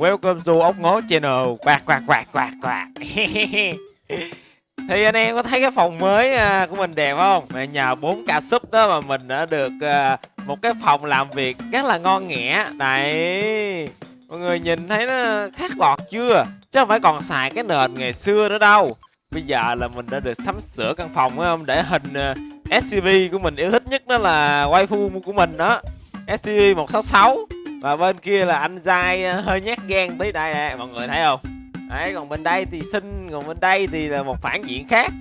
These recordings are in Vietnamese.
Welcome to ốc ngố channel. Quạt quạt quạt quạt quạt. Thì anh em có thấy cái phòng mới à, của mình đẹp không? Mà nhờ 4k sub đó mà mình đã được à, một cái phòng làm việc rất là ngon nghẻ. Đấy. Mọi người nhìn thấy nó khác bọt chưa? Chứ không phải còn xài cái nền ngày xưa nữa đâu. Bây giờ là mình đã được sắm sửa căn phòng, phải không? Để hình à, SCP của mình yêu thích nhất đó là waifu của mình đó. SCP 166 và bên kia là anh dai ờ, hơi nhát gan tới đây nè Mọi người thấy không? Đấy, còn bên đây thì xinh, còn bên đây thì là một phản diện khác.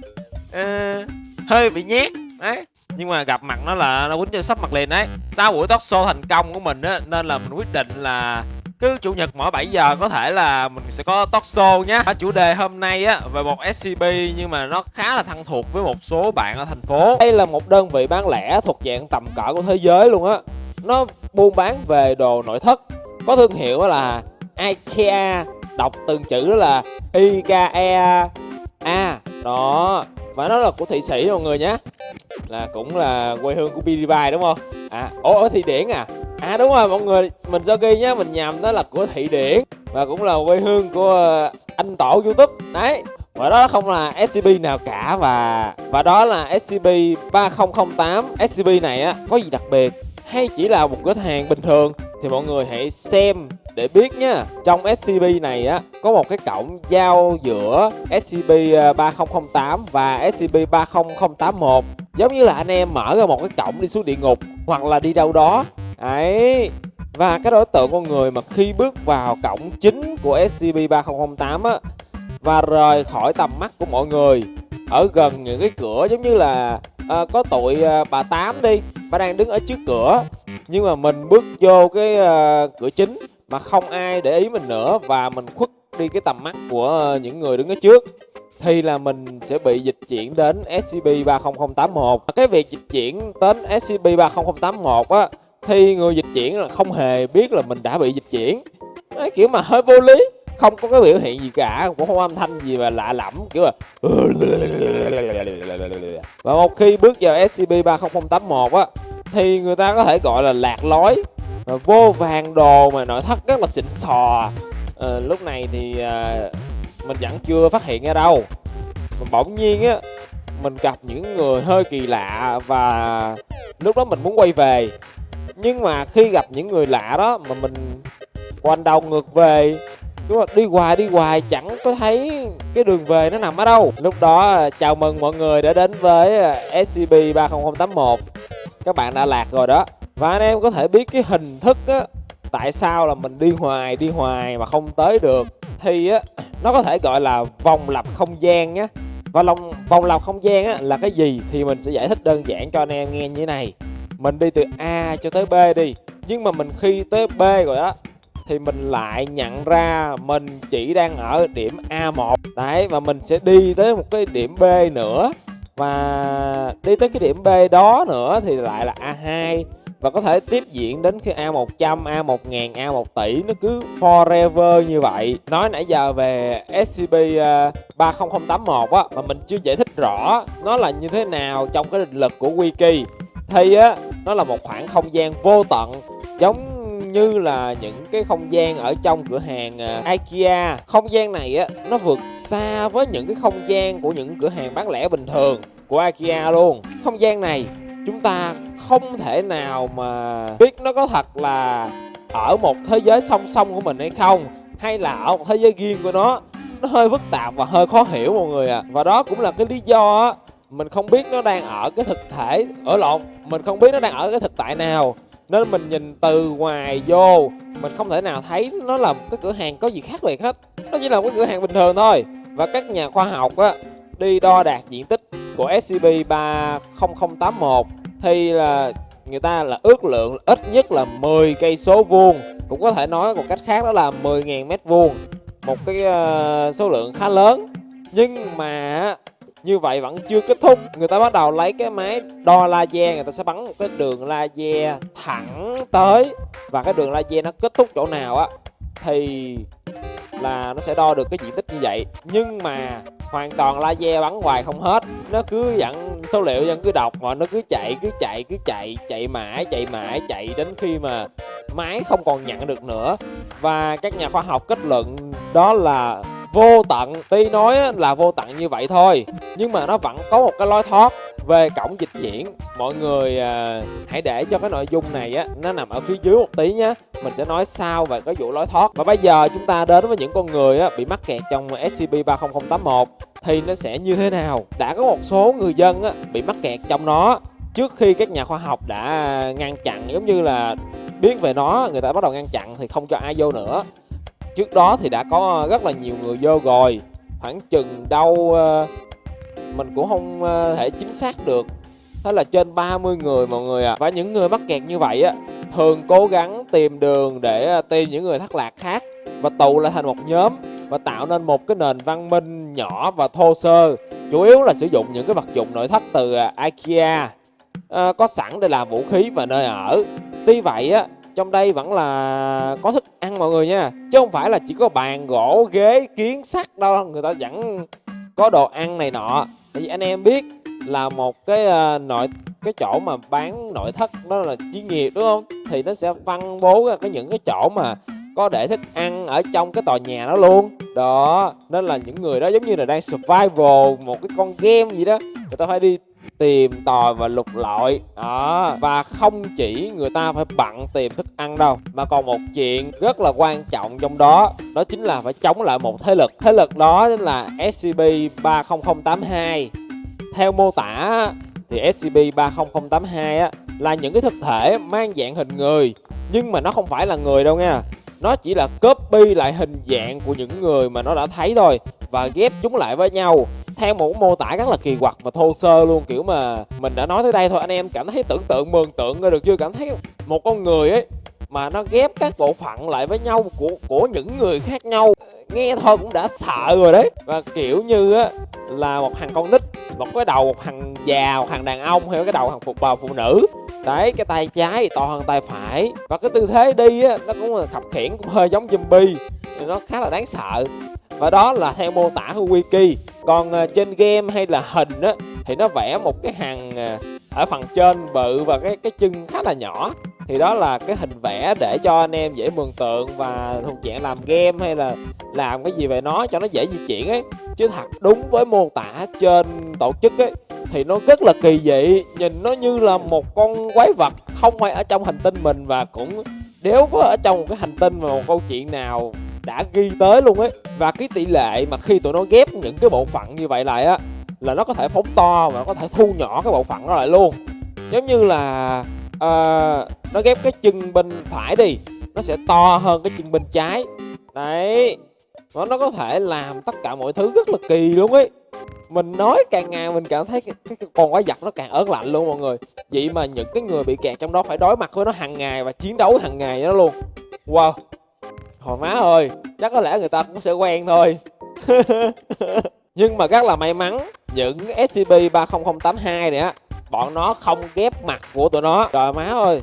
Ờ, Hơi bị nhát Đấy. Nhưng mà gặp mặt nó là nó quýnh cho sắp mặt liền đấy. Sau buổi talk show thành công của mình á nên là mình quyết định là cứ chủ nhật mỗi 7 giờ có thể là mình sẽ có talk show nhé chủ đề hôm nay á về một scb nhưng mà nó khá là thân thuộc với một số bạn ở thành phố. Đây là một đơn vị bán lẻ thuộc dạng tầm cỡ của thế giới luôn á. Nó buôn bán về đồ nội thất. Có thương hiệu là ikea, đọc từng chữ đó là ikea. A đó. Và nó là của thụy sĩ mọi người nhé. Là cũng là quê hương của PewDiePie đúng không? À ủa ở thụy điển à? À đúng rồi, mọi người, mình do ghi nhá mình nhầm, đó là của thụy điển. Và cũng là quê hương của ờ, anh tổ youtube. Đấy, và đó không là SCP nào cả và và đó là SCP 3008 SCP này á, có gì đặc biệt? Hay chỉ là một cửa hàng bình thường, thì mọi người hãy xem để biết nhé trong SCP này á, có một cái cổng giao giữa SCP-3008 à, và SCP-30081 giống như là anh em mở ra một cái cổng đi xuống địa ngục, hoặc là đi đâu đó. Ấy, và cái đối tượng con người mà khi bước vào cổng chính của SCP-3008 á, và rời khỏi tầm mắt của mọi người, ở gần những cái cửa giống như là à, có tội à, bà tám đi. Bà đang đứng ở trước cửa. Nhưng mà mình bước vô cái à, cửa chính mà không ai để ý mình nữa và mình khuất đi cái tầm mắt của những người đứng ở trước. Thì là mình sẽ bị dịch chuyển đến SCP-30081 cái việc dịch chuyển đến SCP-30081 á thì người dịch chuyển là không hề biết là mình đã bị dịch chuyển. Đấy, kiểu mà hơi vô lý không có cái biểu hiện gì cả cũng không âm thanh gì mà lạ lẫm kiểu là và một khi bước vào SCP-30081 á thì người ta có thể gọi là lạc lối và vô vàng đồ mà nội thất rất là xịn sò. À, lúc này thì à, mình vẫn chưa phát hiện ra đâu. Mà bỗng nhiên á mình gặp những người hơi kỳ lạ và lúc đó mình muốn quay về. Nhưng mà khi gặp những người lạ đó mà mình quanh đầu ngược về đúng đi hoài đi hoài, chẳng có thấy cái đường về nó nằm ở đâu. Lúc đó, chào mừng mọi người đã đến với ờ, scb 30081 các bạn đã lạc rồi đó. Và anh em có thể biết cái hình thức á, tại sao là mình đi hoài đi hoài mà không tới được. Thì á, nó có thể gọi là vòng lặp không gian nhé và lòng, vòng lặp không gian á, là cái gì thì mình sẽ giải thích đơn giản cho anh em nghe như thế này. Mình đi từ A cho tới B đi. Nhưng mà mình khi tới B rồi đó thì mình lại nhận ra mình chỉ đang ở điểm A1 đấy và mình sẽ đi tới một cái điểm B nữa và đi tới cái điểm B đó nữa thì lại là A2 và có thể tiếp diễn đến khi A100, A1000, A1 tỷ nó cứ forever như vậy. Nói nãy giờ về SCP 30081 à, á mà mình chưa giải thích rõ nó là như thế nào trong cái định lực của wiki. Thì á nó là một khoảng không gian vô tận giống như là những cái không gian ở trong cửa hàng à, IKEA. Không gian này á, nó vượt xa với những cái không gian của những cửa hàng bán lẻ bình thường của IKEA luôn. Không gian này, chúng ta không thể nào mà biết nó có thật là ở một thế giới song song của mình hay không, hay là ở một thế giới riêng của nó nó hơi phức tạp và hơi khó hiểu mọi người à và đó cũng là cái lý do á, mình không biết nó đang ở cái thực thể, ở lộn, mình không biết nó đang ở cái thực tại nào nên mình nhìn từ ngoài vô mình không thể nào thấy nó là một cái cửa hàng có gì khác biệt hết. Nó chỉ là một cái cửa hàng bình thường thôi. Và các nhà khoa học á đi đo đạt diện tích của SCP 30081 thì là người ta là ước lượng ít nhất là 10 cây số vuông. Cũng có thể nói một cách khác đó là 10.000 mét vuông. Một cái uh, số lượng khá lớn. Nhưng mà như vậy vẫn chưa kết thúc. Người ta bắt đầu lấy cái máy đo laser, người ta sẽ bắn một cái đường laser thẳng tới. Và cái đường laser nó kết thúc chỗ nào á, thì là nó sẽ đo được cái diện tích như vậy. Nhưng mà hoàn toàn laser bắn hoài không hết. Nó cứ vẫn số liệu vẫn cứ đọc mà nó cứ chạy cứ chạy cứ chạy chạy mãi chạy mãi, chạy đến khi mà máy không còn nhận được nữa. Và các nhà khoa học kết luận đó là vô tận. Tuy nói là vô tận như vậy thôi nhưng mà nó vẫn có một cái lối thoát về cổng dịch chuyển mọi người à, hãy để cho cái nội dung này á nó nằm ở phía dưới một tí nhé mình sẽ nói sau về cái vụ lối thoát. Và bây giờ chúng ta đến với những con người á, bị mắc kẹt trong scp 30081 thì nó sẽ như thế nào? Đã có một số người dân á, bị mắc kẹt trong nó. Trước khi các nhà khoa học đã ngăn chặn giống như là biết về nó người ta bắt đầu ngăn chặn thì không cho ai vô nữa trước đó thì đã có ờ, rất là nhiều người vô rồi. Khoảng chừng đâu ờ, mình cũng không ờ, thể chính xác được. Thế là trên 30 người mọi người à và những người mắc kẹt như vậy á thường cố gắng tìm đường để tìm những người thất lạc khác và tụ lại thành một nhóm và tạo nên một cái nền văn minh nhỏ và thô sơ. Chủ yếu là sử dụng những cái vật dụng nội thất từ IKEA à, có sẵn để làm vũ khí và nơi ở. Tuy vậy á trong đây vẫn là có thức mọi người nha. Chứ không phải là chỉ có bàn gỗ ghế kiến sắt đâu. Người ta vẫn có đồ ăn này nọ. Tại vì anh em biết là một cái uh, nội cái chỗ mà bán nội thất đó là chuyên nghiệp đúng không? Thì nó sẽ phân bố ra cái những cái chỗ mà có để thức ăn ở trong cái tòa nhà đó luôn. Đó nên là những người đó giống như là đang survival một cái con game gì đó. Người ta phải đi tìm tòi và lục lọi. Đó, và không chỉ người ta phải bận tìm thức ăn đâu, mà còn một chuyện rất là quan trọng trong đó đó chính là phải chống lại một thế lực. Thế lực đó chính là scp 30082 theo mô tả thì scp 30082 á là những cái thực thể mang dạng hình người, nhưng mà nó không phải là người đâu nha. Nó chỉ là copy lại hình dạng của những người mà nó đã thấy thôi, và ghép chúng lại với nhau theo một mô tả rất là kỳ quặc và thô sơ luôn. Kiểu mà mình đã nói tới đây thôi, anh em cảm thấy tưởng tượng, mường tượng ra được chưa? Cảm thấy một con người ấy mà nó ghép các bộ phận lại với nhau của của những người khác nhau. Nghe thôi cũng đã sợ rồi đấy. Và kiểu như á, là một thằng con nít, một cái đầu, một thằng già, một thằng đàn ông hay cái đầu thằng phục bà, phụ nữ. Đấy, cái tay trái to hơn tay phải. Và cái tư thế đi á, nó cũng là khập khiển, cũng hơi giống zombie. Nó khá là đáng sợ. Và đó là theo mô tả của wiki còn à, trên game hay là hình á, thì nó vẽ một cái hàng à, ở phần trên bự và cái cái chân khá là nhỏ. Thì đó là cái hình vẽ để cho anh em dễ mường tượng và thuộc dạng làm game hay là làm cái gì về nó cho nó dễ di chuyển ấy. Chứ thật đúng với mô tả trên tổ chức ấy, thì nó rất là kỳ dị, nhìn nó như là một con quái vật không phải ở trong hành tinh mình. Và cũng, nếu có ở trong một cái hành tinh mà một câu chuyện nào đã ghi tới luôn ấy. Và cái tỷ lệ mà khi tụi nó ghép những cái bộ phận như vậy lại á là nó có thể phóng to và nó có thể thu nhỏ cái bộ phận đó lại luôn. Giống như là uh, nó ghép cái chân bên phải đi nó sẽ to hơn cái chân bên trái. Đấy nó nó có thể làm tất cả mọi thứ rất là kỳ luôn ấy. Mình nói càng ngày mình cảm thấy cái, cái, cái con quái vật nó càng ớn lạnh luôn mọi người. Vậy mà những cái người bị kẹt trong đó phải đối mặt với nó hàng ngày và chiến đấu hàng ngày đó luôn. Wow hồi má ơi chắc có lẽ người ta cũng sẽ quen thôi. Nhưng mà rất là may mắn những scp 30082 này á bọn nó không ghép mặt của tụi nó. Trời má ơi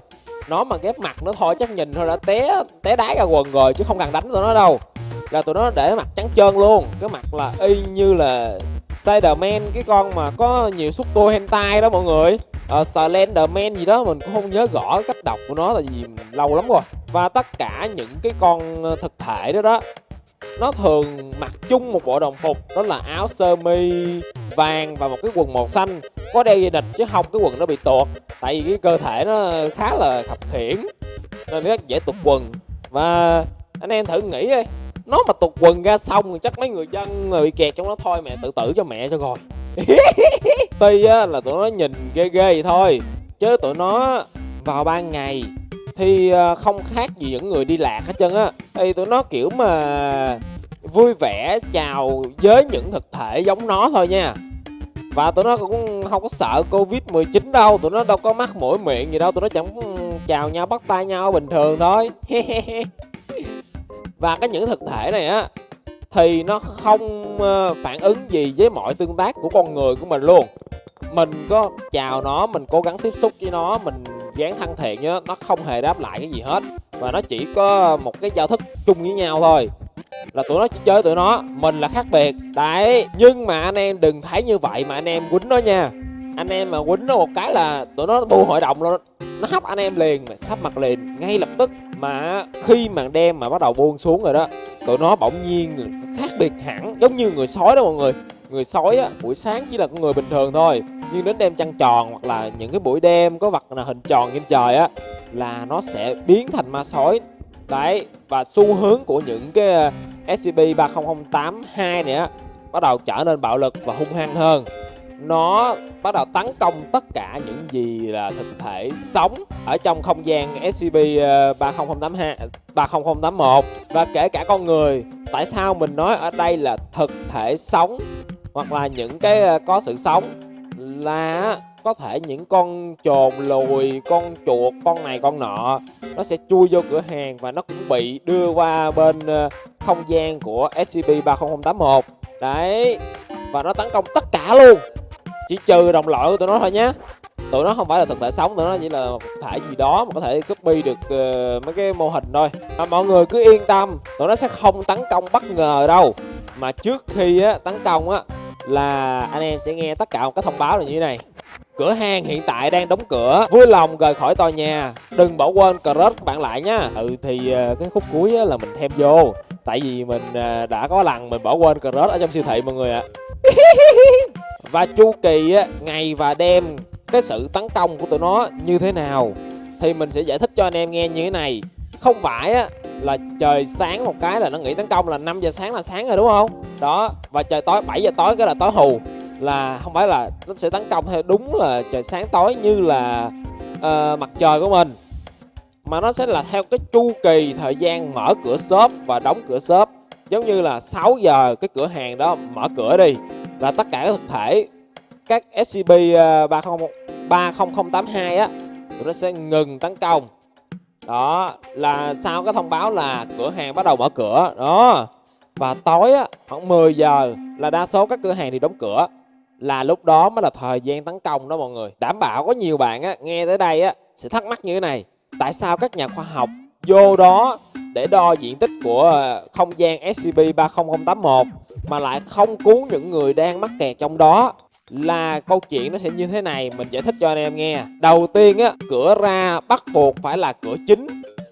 nó mà ghép mặt nó thôi chắc nhìn thôi đã té té đá ra quần rồi chứ không cần đánh tụi nó đâu. Là tụi nó để mặt trắng trơn luôn cái mặt là y như là Spiderman cái con mà có nhiều xúc tua hentai đó mọi người. Uh, Slenderman gì đó mình cũng không nhớ rõ cách đọc của nó là gì lâu lắm rồi và tất cả những cái con ờ, thực thể đó đó nó thường mặc chung một bộ đồng phục đó là áo sơ mi vàng và một cái quần màu xanh. Có đeo dây địch chứ không cái quần nó bị tuột. Tại vì cái cơ thể nó khá là khập khiển nên rất dễ tụt quần. Và anh em thử nghĩ đi nó mà tụt quần ra xong thì chắc mấy người dân bị kẹt trong đó thôi mẹ tự tử cho mẹ cho rồi. Tuy á, là tụi nó nhìn ghê ghê vậy thôi chứ tụi nó vào ban ngày thì ờ, không khác gì những người đi lạc hết trơn á. Thì tụi nó kiểu mà vui vẻ chào với những thực thể giống nó thôi nha. Và tụi nó cũng không có sợ covid 19 đâu, tụi nó đâu có mắc mũi miệng gì đâu, tụi nó chẳng ừ, chào nhau, bắt tay nhau bình thường thôi. Và cái những thực thể này á, thì nó không ờ, phản ứng gì với mọi tương tác của con người của mình luôn. Mình có chào nó, mình cố gắng tiếp xúc với nó, mình dáng thân thiện nhá nó không hề đáp lại cái gì hết. Và nó chỉ có một cái giao thức chung với nhau thôi. Là tụi nó chỉ chơi tụi nó, mình là khác biệt. Đấy, nhưng mà anh em đừng thấy như vậy mà anh em quýnh nó nha. Anh em mà quýnh nó một cái là tụi nó bu hội đồng luôn nó hấp anh em liền, mà sắp mặt liền. Ngay lập tức mà khi màn đêm mà bắt đầu buông xuống rồi đó, tụi nó bỗng nhiên khác biệt hẳn, giống như người sói đó mọi người. Người sói á, buổi sáng chỉ là con người bình thường thôi nhưng đến đêm trăng tròn hoặc là những cái buổi đêm có vật là hình tròn trên trời á là nó sẽ biến thành ma sói. Đấy và xu hướng của những cái ờ, SCP 30082 này á bắt đầu trở nên bạo lực và hung hăng hơn. Nó bắt đầu tấn công tất cả những gì là thực thể sống ở trong không gian SCP 30082 30081 và kể cả con người tại sao mình nói ở đây là thực thể sống hoặc là những cái ờ, có sự sống? Là có thể những con trồn lùi con chuột con này con nọ nó sẽ chui vô cửa hàng và nó cũng bị đưa qua bên ờ, không gian của SCP 30081 đấy và nó tấn công tất cả luôn. Chỉ trừ đồng loại của tụi nó thôi nhé tụi nó không phải là thực thể sống tụi nó chỉ là một thể gì đó mà có thể copy được uh, mấy cái mô hình thôi. À, mọi người cứ yên tâm tụi nó sẽ không tấn công bất ngờ đâu. Mà trước khi á, tấn công á là anh em sẽ nghe tất cả một cái thông báo là như thế này. Cửa hàng hiện tại đang đóng cửa. Vui lòng rời khỏi tòa nhà. Đừng bỏ quên crush các bạn lại nha. Ừ thì ờ, cái khúc cuối là mình thêm vô. Tại vì mình ờ, đã có lần mình bỏ quên crush ở trong siêu thị mọi người ạ. Và chu kỳ ngày và đêm Cái sự tấn công của tụi nó như thế nào Thì mình sẽ giải thích cho anh em nghe như thế này. Không phải á là trời sáng một cái là nó nghỉ tấn công là 5 giờ sáng là sáng rồi đúng không? Đó và trời tối 7 giờ tối cái là tối hù. Là không phải là nó sẽ tấn công theo đúng là trời sáng tối như là uh, mặt trời của mình mà nó sẽ là theo cái chu kỳ thời gian mở cửa shop và đóng cửa shop. Giống như là 6 giờ cái cửa hàng đó mở cửa đi là tất cả các thực thể các SCP uh, 30 30082 á nó sẽ ngừng tấn công đó, là sau cái thông báo là cửa hàng bắt đầu mở cửa, đó. Và tối á, khoảng 10 giờ là đa số các cửa hàng thì đóng cửa. Là lúc đó mới là thời gian tấn công đó mọi người. Đảm bảo có nhiều bạn á, nghe tới đây á, sẽ thắc mắc như thế này. Tại sao các nhà khoa học vô đó để đo diện tích của ờ, không gian SCP 30081 mà lại không cứu những người đang mắc kẹt trong đó? Là câu chuyện nó sẽ như thế này, mình giải thích cho anh em nghe. Đầu tiên á, cửa ra bắt buộc phải là cửa chính,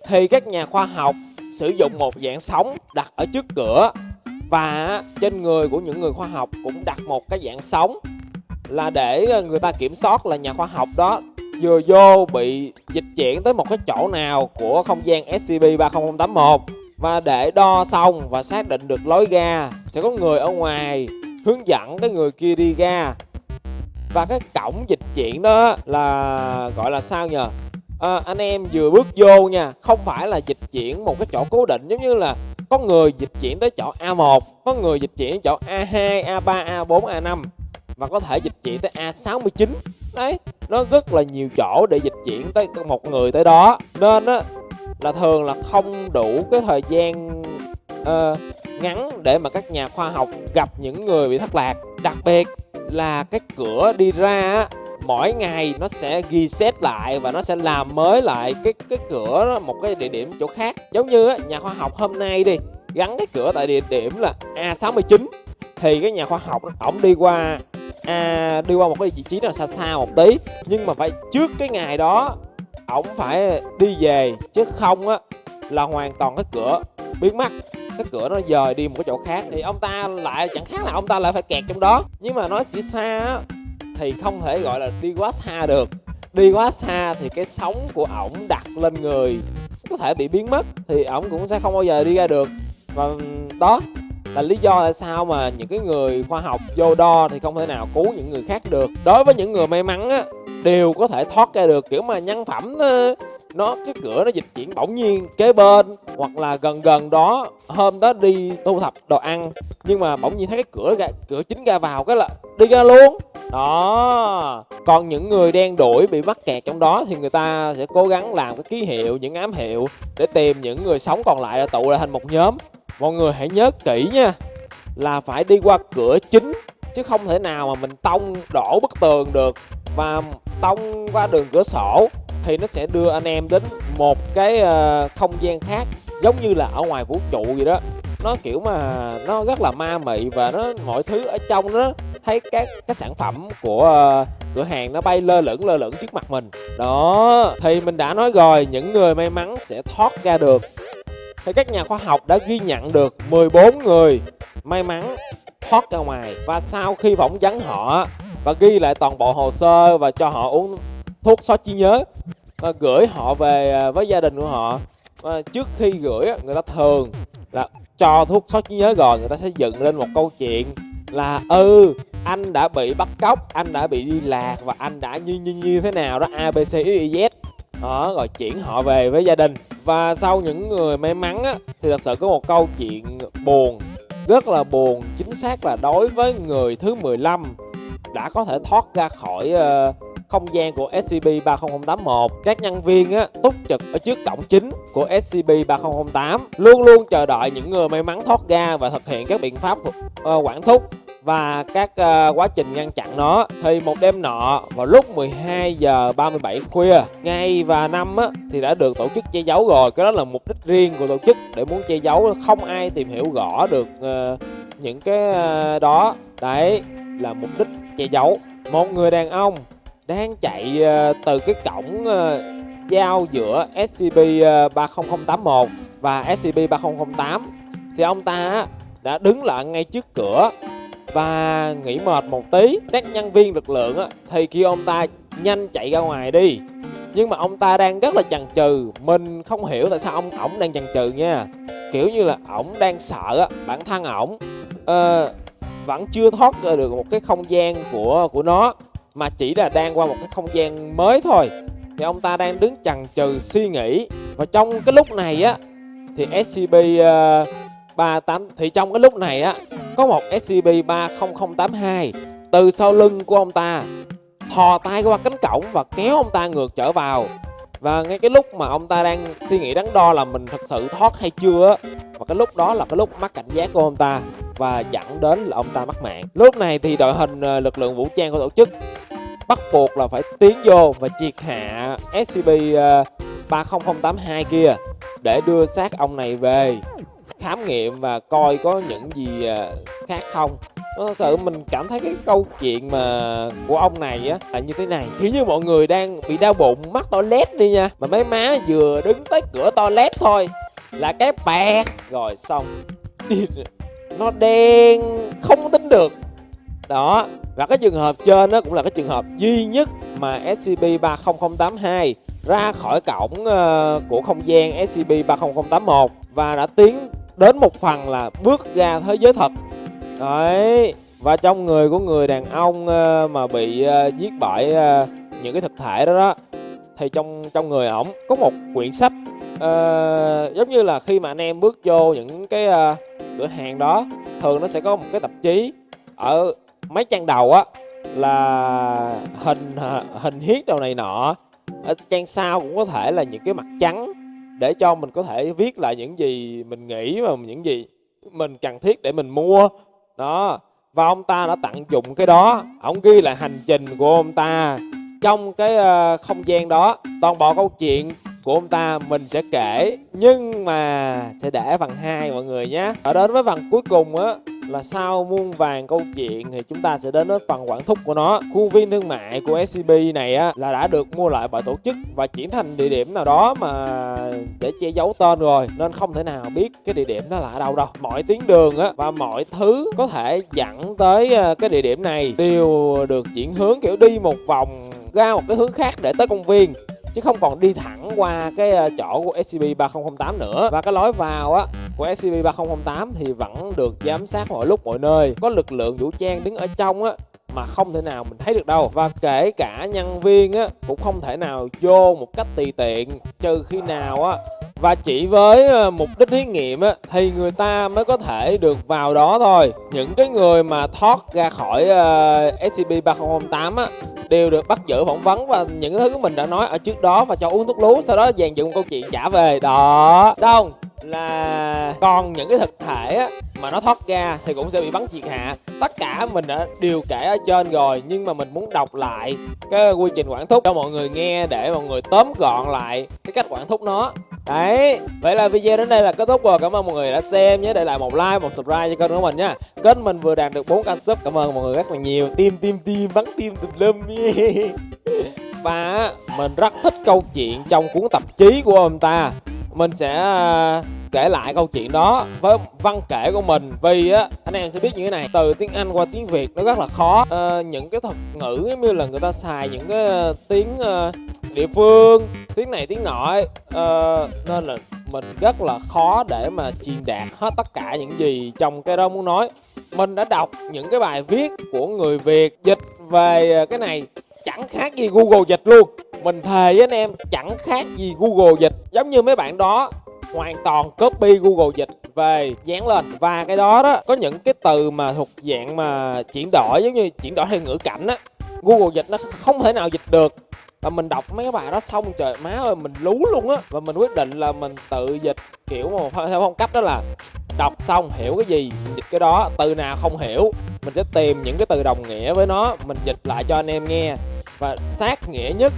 thì các nhà khoa học sử dụng một dạng sóng đặt ở trước cửa, và trên người của những người khoa học cũng đặt một cái dạng sóng là để người ta kiểm soát là nhà khoa học đó vừa vô bị dịch chuyển tới một cái chỗ nào của không gian SCP-30081 và để đo xong và xác định được lối ra sẽ có người ở ngoài hướng dẫn cái người kia đi ra. Và cái cổng dịch chuyển đó là gọi là sao nhờ? À, anh em vừa bước vô nha không phải là dịch chuyển một cái chỗ cố định giống như là có người dịch chuyển tới chỗ A1 có người dịch chuyển chỗ A2 A3 A4 A5 và có thể dịch chuyển tới A69 đấy nó rất là nhiều chỗ để dịch chuyển tới một người tới đó. Nên á là thường là không đủ cái thời gian uh, ngắn để mà các nhà khoa học gặp những người bị thất lạc. Đặc biệt là cái cửa đi ra mỗi ngày nó sẽ ghi xét lại và nó sẽ làm mới lại cái cái cửa đó, một cái địa điểm chỗ khác. Giống như á, nhà khoa học hôm nay đi gắn cái cửa tại địa điểm là A69 thì cái nhà khoa học ổng đi qua à, đi qua một cái vị trí nào xa xa một tí. Nhưng mà phải trước cái ngày đó ổng phải đi về chứ không á là hoàn toàn cái cửa biến mất cái cửa nó dời đi một cái chỗ khác thì ông ta lại, chẳng khác là ông ta lại phải kẹt trong đó. Nhưng mà nói chỉ xa á, thì không thể gọi là đi quá xa được. Đi quá xa thì cái sóng của ổng đặt lên người, có thể bị biến mất, thì ổng cũng sẽ không bao giờ đi ra được. Và đó là lý do tại sao mà những cái người khoa học vô đo thì không thể nào cứu những người khác được. Đối với những người may mắn á, đều có thể thoát ra được, kiểu mà nhân phẩm nó, cái cửa nó dịch chuyển bỗng nhiên kế bên hoặc là gần gần đó hôm đó đi thu thập đồ ăn. Nhưng mà bỗng nhiên thấy cái cửa ra, cửa chính ra vào cái là đi ra luôn. Đó. Còn những người đen đuổi bị mắc kẹt trong đó thì người ta sẽ cố gắng làm cái ký hiệu những ám hiệu để tìm những người sống còn lại là tụ lại thành một nhóm. Mọi người hãy nhớ kỹ nha là phải đi qua cửa chính chứ không thể nào mà mình tông đổ bức tường được và tông qua đường cửa sổ thì nó sẽ đưa anh em đến một cái ờ, không gian khác giống như là ở ngoài vũ trụ vậy đó. Nó kiểu mà nó rất là ma mị và nó mọi thứ ở trong nó thấy các các sản phẩm của uh, cửa hàng nó bay lơ lửng lơ lửng trước mặt mình. Đó thì mình đã nói rồi những người may mắn sẽ thoát ra được. Thì các nhà khoa học đã ghi nhận được 14 người may mắn thoát ra ngoài. Và sau khi phỏng vấn họ và ghi lại toàn bộ hồ sơ và cho họ uống thuốc xóa trí nhớ. Và gửi họ về à, với gia đình của họ. Và trước khi gửi người ta thường là cho thuốc xóa trí nhớ rồi người ta sẽ dựng lên một câu chuyện là ừ anh đã bị bắt cóc anh đã bị đi lạc và anh đã như như như thế nào đó abc e, z. Đó rồi chuyển họ về với gia đình. Và sau những người may mắn á, thì thật sự có một câu chuyện buồn rất là buồn chính xác là đối với người thứ 15 đã có thể thoát ra khỏi uh, không gian của SCP-30081 các nhân viên á, túc trực ở trước cổng chính của SCP-3008 luôn luôn chờ đợi những người may mắn thoát ra và thực hiện các biện pháp uh, quản thúc và các uh, quá trình ngăn chặn nó. Thì một đêm nọ vào lúc 12 giờ 37 khuya ngày và năm á, thì đã được tổ chức che giấu rồi. Cái đó là mục đích riêng của tổ chức để muốn che giấu không ai tìm hiểu rõ được uh, những cái uh, đó. Đấy là mục đích che giấu. Một người đàn ông đang chạy ờ, từ cái cổng ờ, giao giữa SCP-30081 ờ, và SCP-3008 thì ông ta đã đứng lại ngay trước cửa và nghỉ mệt một tí. Các nhân viên lực lượng thì kêu ông ta nhanh chạy ra ngoài đi. Nhưng mà ông ta đang rất là chần chừ. Mình không hiểu tại sao ông ổng đang chần chừ nha. Kiểu như là ổng đang sợ bản thân ổng uh, vẫn chưa thoát ra được một cái không gian của của nó mà chỉ là đang qua một cái không gian mới thôi. Thì ông ta đang đứng chần chừ suy nghĩ. Và trong cái lúc này á thì SCP uh, 38 thì trong cái lúc này á có một SCP-30082 từ sau lưng của ông ta thò tay qua cánh cổng và kéo ông ta ngược trở vào và ngay cái lúc mà ông ta đang suy nghĩ đắn đo là mình thật sự thoát hay chưa và cái lúc đó là cái lúc mắc cảnh giác của ông ta và dẫn đến là ông ta mất mạng. Lúc này thì đội hình ờ, lực lượng vũ trang của tổ chức bắt buộc là phải tiến vô và triệt hạ SCP 30082 ờ, kia để đưa xác ông này về khám nghiệm và coi có những gì ờ, khác không. Ờ, nó sự mình cảm thấy cái câu chuyện mà của ông này á là như thế này. Kiểu như mọi người đang bị đau bụng mắc toilet đi nha. Mà mấy má vừa đứng tới cửa toilet thôi là cái bẹt. Rồi xong. Đi nó đen không tính được. Đó. Và cái trường hợp trên nó cũng là cái trường hợp duy nhất mà SCP 30082 ra khỏi cổng uh, của không gian SCP 30081 và đã tiến đến một phần là bước ra thế giới thật đấy và trong người của người đàn ông ờ, mà bị ờ, giết bởi ờ, những cái thực thể đó đó thì trong trong người ổng có một quyển sách uh, giống như là khi mà anh em bước vô những cái uh, cửa hàng đó thường nó sẽ có một cái tạp chí ở mấy trang đầu á là hình hình hiết đầu này nọ. Ở trang sau cũng có thể là những cái mặt trắng để cho mình có thể viết lại những gì mình nghĩ và những gì mình cần thiết để mình mua đó và ông ta đã tặng dụng cái đó. Ông ghi lại hành trình của ông ta trong cái uh, không gian đó. Toàn bộ câu chuyện của ông ta mình sẽ kể. Nhưng mà sẽ để phần 2 mọi người nhé. Ở đến với phần cuối cùng á, là sau muôn vàng câu chuyện thì chúng ta sẽ đến với phần quản thúc của nó. Khu viên thương mại của SCB này á, là đã được mua lại bởi tổ chức và chuyển thành địa điểm nào đó mà để che giấu tên rồi. Nên không thể nào biết cái địa điểm đó là ở đâu đâu. Mọi tuyến đường á và mọi thứ có thể dẫn tới ờ, cái địa điểm này đều được chuyển hướng kiểu đi một vòng ra một cái hướng khác để tới công viên chứ không còn đi thẳng qua cái ờ, chỗ của SCP-3008 nữa. Và cái lối vào á của SCP-3008 thì vẫn được giám sát mọi lúc, mọi nơi. Có lực lượng vũ trang đứng ở trong á mà không thể nào mình thấy được đâu. Và kể cả nhân viên á cũng không thể nào vô một cách tùy tiện. Trừ khi nào á và chỉ với ờ, mục đích thí nghiệm á thì người ta mới có thể được vào đó thôi. Những cái người mà thoát ra khỏi ờ, uh, SCP-3008 á đều được bắt giữ phỏng vấn. Và những thứ mình đã nói ở trước đó và cho uống thuốc lú sau đó dàn dựng một câu chuyện trả về. Đó. Xong là còn những cái thực thể á, mà nó thoát ra thì cũng sẽ bị bắn triệt hạ. Tất cả mình đã đều kể ở trên rồi nhưng mà mình muốn đọc lại cái quy trình quản thúc cho mọi người nghe để mọi người tóm gọn lại cái cách quản thúc nó đấy vậy là video đến đây là kết thúc rồi. Cảm ơn mọi người đã xem nhớ để lại một like một subscribe cho kênh của mình nha kênh mình vừa đạt được 4 k sub. Cảm ơn mọi người rất là nhiều. Tim tim tim bắn tim tùm lum. Và mình rất thích câu chuyện trong cuốn tạp chí của ông ta. Mình sẽ ờ, kể lại câu chuyện đó với văn kể của mình vì á anh em sẽ biết như thế này. Từ tiếng anh qua tiếng việt nó rất là khó. À, những cái thuật ngữ giống như là người ta xài những cái ờ, tiếng địa phương tiếng này tiếng nọ uh, nên là mình rất là khó để mà truyền đạt hết tất cả những gì trong cái đó muốn nói. Mình đã đọc những cái bài viết của người việt dịch về ờ, cái này chẳng khác gì google dịch luôn. Mình thề với anh em chẳng khác gì google dịch. Giống như mấy bạn đó hoàn toàn copy google dịch về dán lên. Và cái đó đó có những cái từ mà thuộc dạng mà chuyển đổi giống như chuyển đổi theo ngữ cảnh á google dịch nó không thể nào dịch được và mình đọc mấy cái bài đó xong trời má ơi mình lú luôn á. Và mình quyết định là mình tự dịch kiểu mà theo phong cách đó là đọc xong hiểu cái gì mình dịch cái đó từ nào không hiểu mình sẽ tìm những cái từ đồng nghĩa với nó mình dịch lại cho anh em nghe. Và sát nghĩa nhất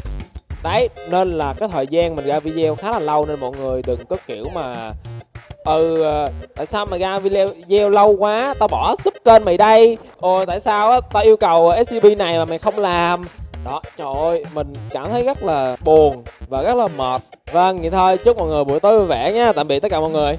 đấy nên là cái thời gian mình ra video khá là lâu nên mọi người đừng có kiểu mà ừ ờ, tại sao mà ra video, video lâu quá tao bỏ sub kênh mày đây. Ồ tại sao á tao yêu cầu scb này mà mày không làm? Đó, trời ơi, mình cảm thấy rất là buồn và rất là mệt. Vâng vậy thôi, chúc mọi người buổi tối vui vẻ nha. Tạm biệt tất cả mọi người.